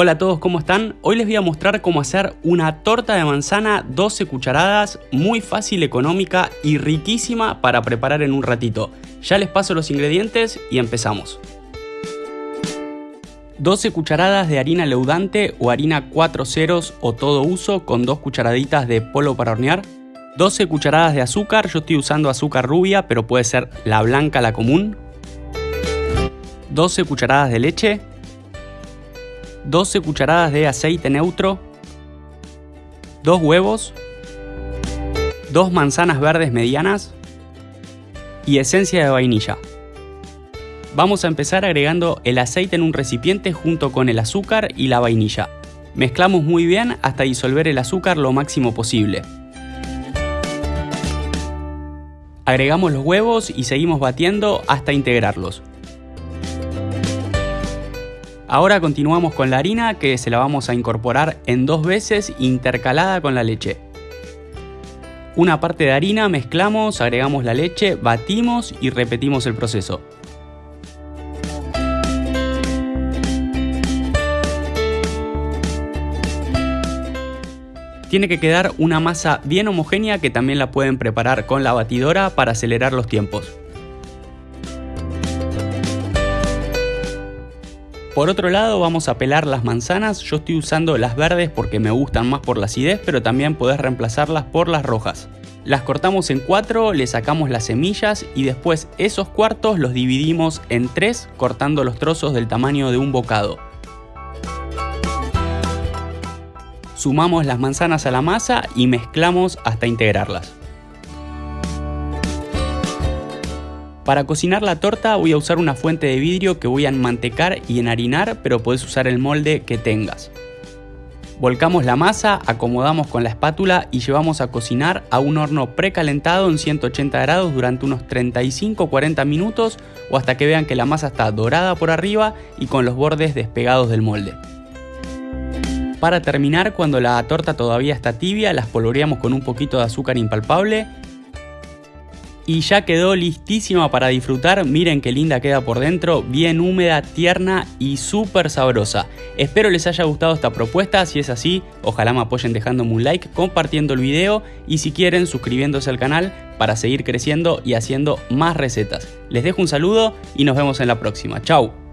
Hola a todos, ¿cómo están? Hoy les voy a mostrar cómo hacer una torta de manzana 12 cucharadas, muy fácil, económica y riquísima para preparar en un ratito. Ya les paso los ingredientes y empezamos. 12 cucharadas de harina leudante o harina 4 ceros o todo uso con 2 cucharaditas de polvo para hornear, 12 cucharadas de azúcar, yo estoy usando azúcar rubia pero puede ser la blanca, la común, 12 cucharadas de leche, 12 cucharadas de aceite neutro, 2 huevos, 2 manzanas verdes medianas y esencia de vainilla. Vamos a empezar agregando el aceite en un recipiente junto con el azúcar y la vainilla. Mezclamos muy bien hasta disolver el azúcar lo máximo posible. Agregamos los huevos y seguimos batiendo hasta integrarlos. Ahora continuamos con la harina que se la vamos a incorporar en dos veces intercalada con la leche. Una parte de harina mezclamos, agregamos la leche, batimos y repetimos el proceso. Tiene que quedar una masa bien homogénea que también la pueden preparar con la batidora para acelerar los tiempos. Por otro lado vamos a pelar las manzanas, yo estoy usando las verdes porque me gustan más por la acidez, pero también podés reemplazarlas por las rojas. Las cortamos en cuatro, le sacamos las semillas y después esos cuartos los dividimos en tres cortando los trozos del tamaño de un bocado. Sumamos las manzanas a la masa y mezclamos hasta integrarlas. Para cocinar la torta voy a usar una fuente de vidrio que voy a enmantecar y enharinar, pero puedes usar el molde que tengas. Volcamos la masa, acomodamos con la espátula y llevamos a cocinar a un horno precalentado en 180 grados durante unos 35-40 minutos o hasta que vean que la masa está dorada por arriba y con los bordes despegados del molde. Para terminar, cuando la torta todavía está tibia, la espolvoreamos con un poquito de azúcar impalpable y ya quedó listísima para disfrutar. Miren qué linda queda por dentro, bien húmeda, tierna y súper sabrosa. Espero les haya gustado esta propuesta, si es así, ojalá me apoyen dejándome un like, compartiendo el video y si quieren suscribiéndose al canal para seguir creciendo y haciendo más recetas. Les dejo un saludo y nos vemos en la próxima. Chau.